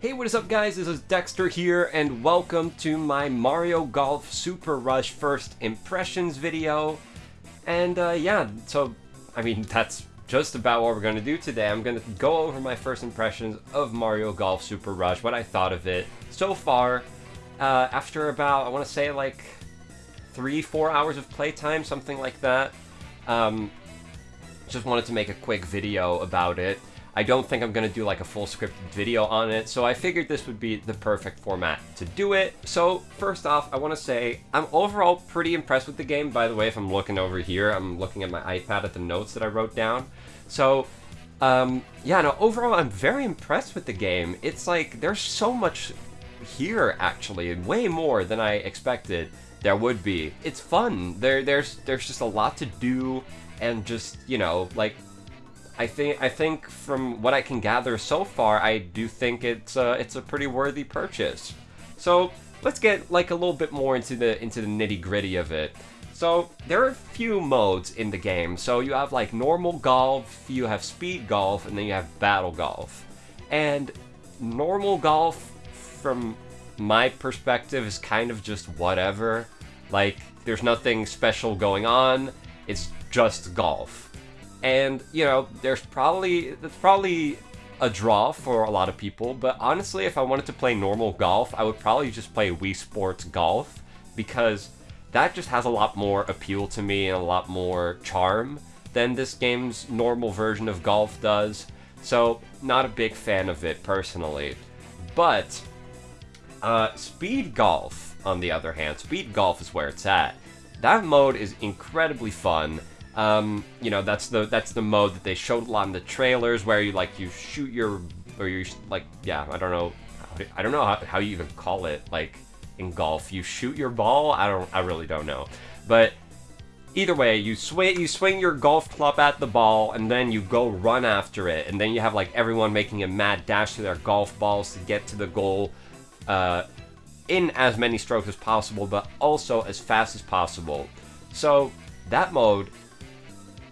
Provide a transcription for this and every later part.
Hey, what is up guys? This is Dexter here, and welcome to my Mario Golf Super Rush first impressions video. And uh, yeah, so, I mean, that's just about what we're going to do today. I'm going to go over my first impressions of Mario Golf Super Rush, what I thought of it so far, uh, after about, I want to say like three, four hours of playtime, something like that. Um, just wanted to make a quick video about it. I don't think I'm going to do like a full scripted video on it, so I figured this would be the perfect format to do it. So first off, I want to say I'm overall pretty impressed with the game. By the way, if I'm looking over here, I'm looking at my iPad at the notes that I wrote down. So um, yeah, no, overall I'm very impressed with the game. It's like there's so much here actually, way more than I expected there would be. It's fun. There, there's, there's just a lot to do, and just you know, like I think I think from what I can gather so far, I do think it's a, it's a pretty worthy purchase. So let's get like a little bit more into the into the nitty gritty of it. So there are a few modes in the game. So you have like normal golf, you have speed golf, and then you have battle golf. And normal golf, from my perspective, is kind of just whatever. Like there's nothing special going on. It's just golf and you know there's probably that's probably a draw for a lot of people but honestly if i wanted to play normal golf i would probably just play wii sports golf because that just has a lot more appeal to me and a lot more charm than this game's normal version of golf does. So not a big fan of it personally. But uh, speed golf on the other hand speed golf is where it's at. That mode is incredibly fun um, you know, that's the that's the mode that they showed a lot in the trailers where you like you shoot your or you like yeah I don't know I don't know how, how you even call it like in golf you shoot your ball? I don't I really don't know. But either way you swing you swing your golf club at the ball and then you go run after it. And then you have like everyone making a mad dash to their golf balls to get to the goal uh, in as many strokes as possible but also as fast as possible. So that mode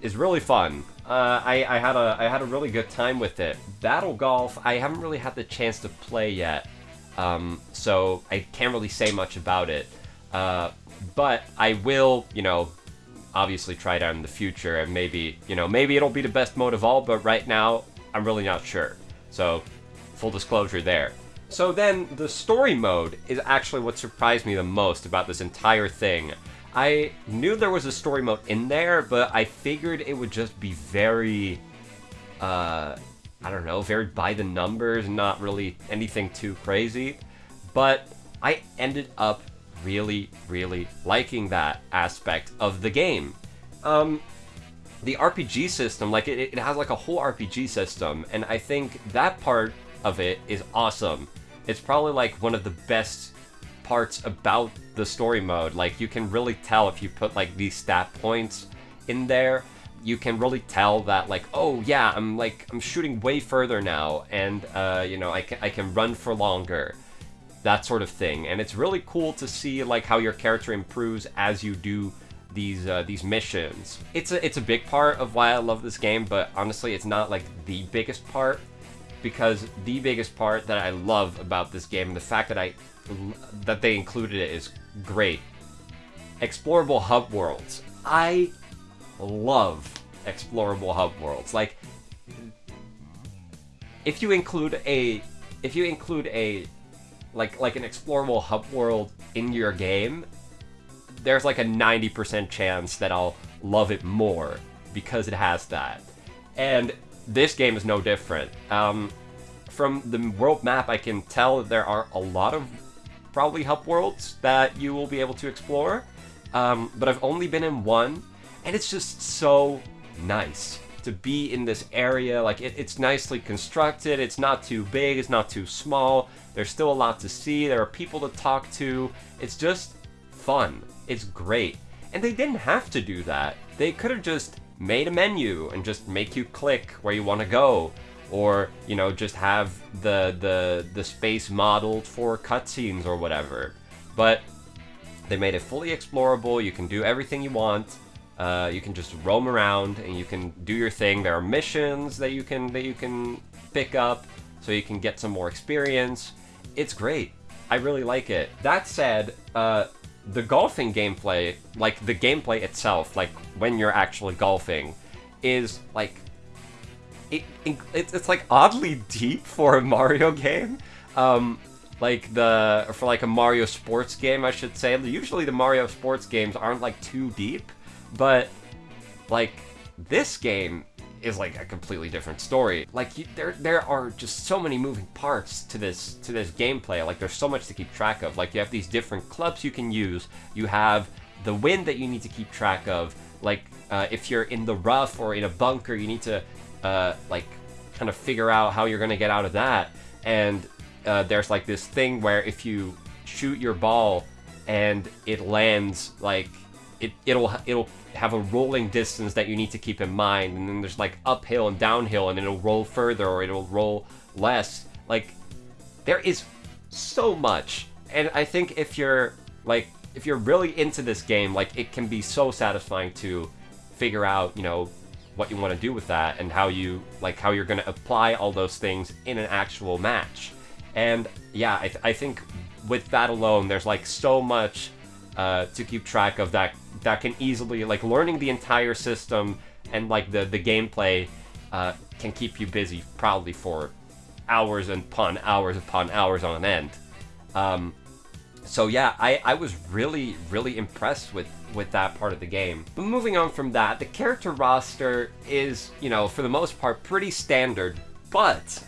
is really fun. Uh, I, I had a I had a really good time with it. Battle Golf, I haven't really had the chance to play yet, um, so I can't really say much about it. Uh, but I will, you know, obviously try it out in the future, and maybe, you know, maybe it'll be the best mode of all. But right now, I'm really not sure. So, full disclosure there. So then, the story mode is actually what surprised me the most about this entire thing. I knew there was a story mode in there, but I figured it would just be very, uh, I don't know, very by the numbers, not really anything too crazy. But I ended up really, really liking that aspect of the game. Um, the RPG system, like it, it has like a whole RPG system, and I think that part of it is awesome. It's probably like one of the best parts about the story mode. Like, you can really tell if you put, like, these stat points in there, you can really tell that, like, oh, yeah, I'm, like, I'm shooting way further now, and, uh, you know, I can, I can run for longer. That sort of thing. And it's really cool to see, like, how your character improves as you do these uh, these missions. It's a it's a big part of why I love this game, but honestly, it's not like the biggest part because the biggest part that I love about this game, the fact that I that they included it is great. Explorable hub worlds. I love explorable hub worlds. Like, if you include a, if you include a, like like an explorable hub world in your game, there's like a 90% chance that I'll love it more because it has that. And this game is no different. Um, from the world map, I can tell that there are a lot of probably hub worlds that you will be able to explore. Um, but I've only been in one, and it's just so nice to be in this area. Like, it, it's nicely constructed, it's not too big, it's not too small, there's still a lot to see, there are people to talk to. It's just fun. It's great. And they didn't have to do that. They could have just made a menu and just make you click where you want to go or you know just have the the the space modeled for cutscenes or whatever. But they made it fully explorable. You can do everything you want. Uh, you can just roam around and you can do your thing. There are missions that you can that you can pick up. so you can get some more experience. It's great. I really like it. That said, uh, the golfing gameplay, like the gameplay itself, like when you're actually golfing, is like it, it it's like oddly deep for a Mario game. Um, like the for like a Mario sports game, I should say. Usually the Mario sports games aren't like too deep, but like this game is like a completely different story. Like you, there there are just so many moving parts to this to this gameplay. Like there's so much to keep track of. Like you have these different clubs you can use. You have the wind that you need to keep track of. Like uh, if you're in the rough or in a bunker, you need to uh, like kind of figure out how you're gonna get out of that. And uh, there's like this thing where if you shoot your ball and it lands like it it'll it'll have a rolling distance that you need to keep in mind and then there's like uphill and downhill and it'll roll further or it'll roll less. Like there is so much. And i think if you're like if you're really into this game like it can be so satisfying to figure out you know what you want to do with that and how you like how you're going to apply all those things in an actual match. And yeah i, th- I think with that alone there's like so much uh, to keep track of that that can easily like learning the entire system and like the the gameplay uh, can keep you busy probably for hours and upon hours upon hours on end. Um, so yeah, I, I was really really impressed with with that part of the game. But moving on from that, the character roster is you know for the most part pretty standard, but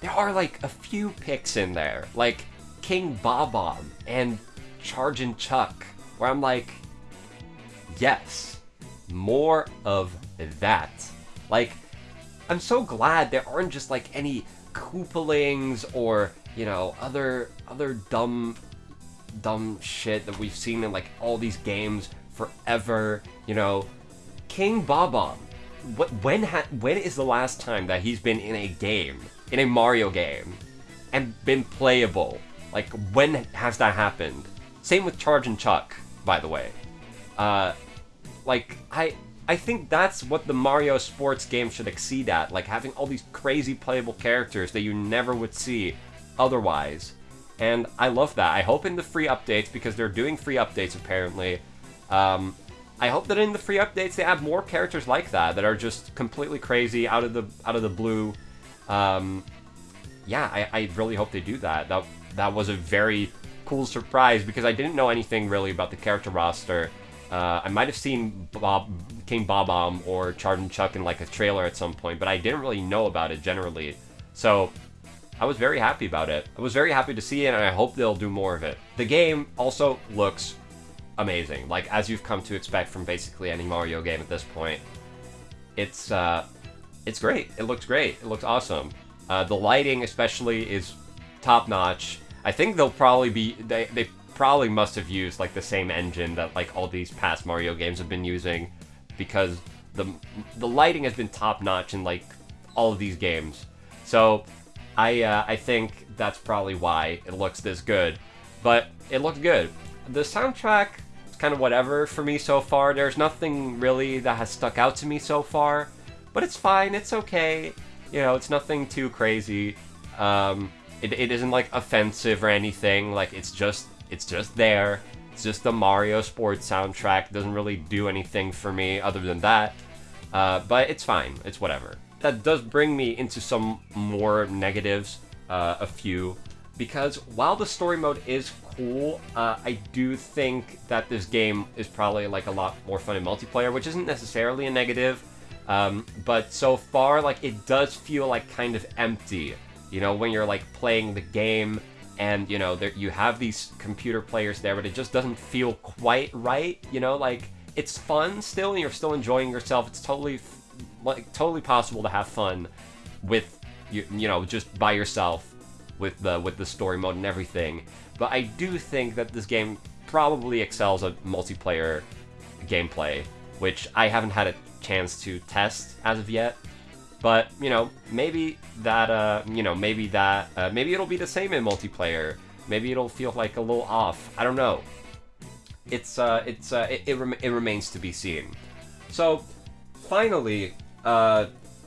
there are like a few picks in there, like King Bob-omb and Chargin' Chuck, where I'm like, yes, more of that. Like, I'm so glad there aren't just like any Koopalings or you know other other dumb dumb shit that we've seen in like all these games forever. You know, King Bob-omb. What when ha- when is the last time that he's been in a game in a Mario game and been playable? Like when has that happened? Same with Chargin' Chuck, by the way. Uh, like I I think that's what the Mario sports game should exceed at, like having all these crazy playable characters that you never would see otherwise. And I love that. I hope in the free updates, because they're doing free updates apparently, um, I hope that in the free updates they add more characters like that that are just completely crazy out of the out of the blue. Um, yeah, I, I really hope they do that. That that was a very cool surprise because I didn't know anything really about the character roster. Uh, I might have seen Bob King Bob-omb or Chargin' Chuck in like a trailer at some point, but I didn't really know about it generally. So I was very happy about it. I was very happy to see it, and I hope they'll do more of it. The game also looks amazing, like as you've come to expect from basically any Mario game at this point. It's uh, it's great. It looks great. It looks awesome. Uh, the lighting, especially, is top notch. I think they'll probably be they they probably must have used like the same engine that like all these past Mario games have been using because the the lighting has been top notch in like all of these games. So I uh, I think that's probably why it looks this good. But it looked good. The soundtrack is kind of whatever for me so far. There's nothing really that has stuck out to me so far, but it's fine. It's okay. You know, it's nothing too crazy. Um, it, it isn't like offensive or anything. Like it's just it's just there. It's just the Mario Sports soundtrack. Doesn't really do anything for me other than that. Uh, but it's fine. It's whatever. That does bring me into some more negatives. Uh, a few because while the story mode is cool, uh, I do think that this game is probably like a lot more fun in multiplayer, which isn't necessarily a negative. Um, but so far, like it does feel like kind of empty. You know, when you're like playing the game and you know there, you have these computer players there, but it just doesn't feel quite right. You know, like it's fun still, and you're still enjoying yourself. It's totally like totally possible to have fun with you, you know just by yourself with the with the story mode and everything. But I do think that this game probably excels at multiplayer gameplay, which I haven't had a chance to test as of yet. But, you know, maybe that, uh, you know, maybe that, uh, maybe it'll be the same in multiplayer. Maybe it'll feel like a little off. I don't know. It's, uh, it's, uh, it, it, rem it remains to be seen. So, finally, uh,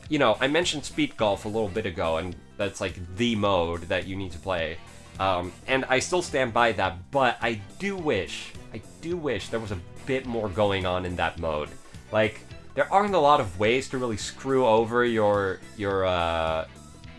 you know, I mentioned speed golf a little bit ago, and that's like the mode that you need to play. Um, and I still stand by that, but I do wish, I do wish there was a bit more going on in that mode. Like, there aren't a lot of ways to really screw over your your uh,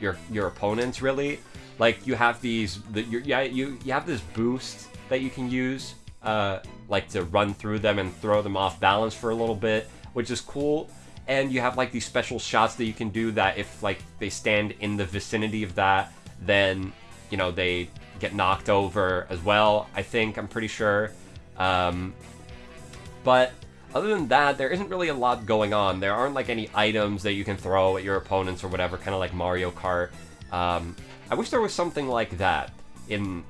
your your opponents really. Like you have these, the, yeah, you you have this boost that you can use, uh, like to run through them and throw them off balance for a little bit, which is cool. And you have like these special shots that you can do that if like they stand in the vicinity of that, then you know they get knocked over as well. I think I'm pretty sure. Um, but other than that, there isn't really a lot going on. There aren't like any items that you can throw at your opponents or whatever, kind of like Mario Kart. Um, I wish there was something like that in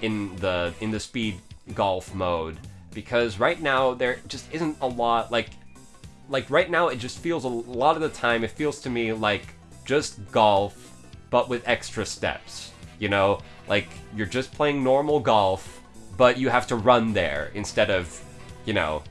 in the in the speed golf mode because right now there just isn't a lot like like right now it just feels a lot of the time it feels to me like just golf but with extra steps you know like you're just playing normal golf but you have to run there instead of you know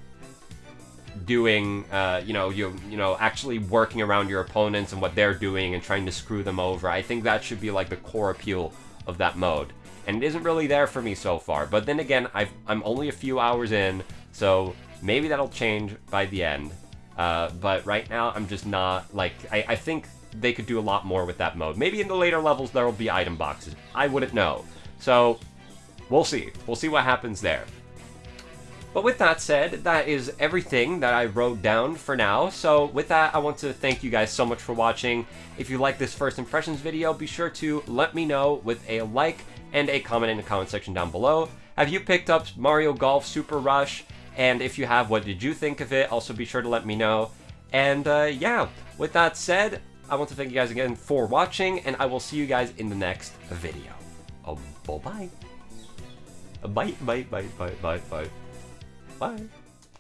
doing uh, you know you you know actually working around your opponents and what they're doing and trying to screw them over. I think that should be like the core appeal of that mode. And it isn't really there for me so far. But then again i i'm only a few hours in so maybe that'll change by the end. Uh, but right now i'm just not like I, I think they could do a lot more with that mode. Maybe in the later levels there will be item boxes. I wouldn't know. So we'll see. We'll see what happens there but with that said, that is everything that I wrote down for now. So with that, I want to thank you guys so much for watching. If you like this first impressions video, be sure to let me know with a like and a comment in the comment section down below. Have you picked up Mario Golf Super Rush? And if you have, what did you think of it? Also be sure to let me know. And uh, yeah, with that said, I want to thank you guys again for watching, and I will see you guys in the next video. Oh, bye-bye. Bye, bye, bye, bye, bye, bye. Bye.